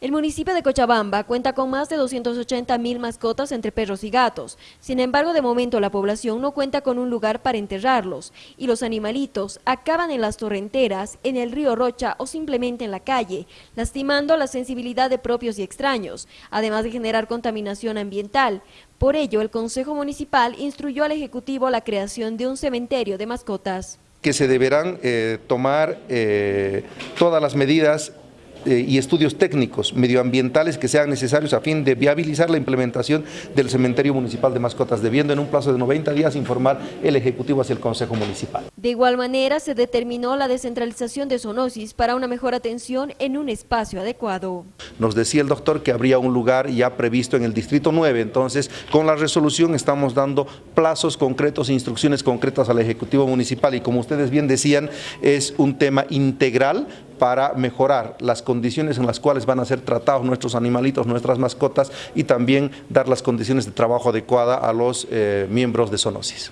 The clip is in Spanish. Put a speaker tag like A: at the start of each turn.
A: El municipio de Cochabamba cuenta con más de 280 mil mascotas entre perros y gatos. Sin embargo, de momento la población no cuenta con un lugar para enterrarlos y los animalitos acaban en las torrenteras, en el río Rocha o simplemente en la calle, lastimando la sensibilidad de propios y extraños, además de generar contaminación ambiental. Por ello, el Consejo Municipal instruyó al Ejecutivo la creación de un cementerio de mascotas.
B: Que se deberán eh, tomar eh, todas las medidas y estudios técnicos medioambientales que sean necesarios a fin de viabilizar la implementación del cementerio municipal de mascotas, debiendo en un plazo de 90 días informar el Ejecutivo hacia el Consejo Municipal.
A: De igual manera, se determinó la descentralización de zoonosis para una mejor atención en un espacio adecuado.
B: Nos decía el doctor que habría un lugar ya previsto en el Distrito 9, entonces con la resolución estamos dando plazos concretos e instrucciones concretas al Ejecutivo Municipal y como ustedes bien decían, es un tema integral para mejorar las condiciones en las cuales van a ser tratados nuestros animalitos, nuestras mascotas y también dar las condiciones de trabajo adecuadas a los eh, miembros de zoonosis.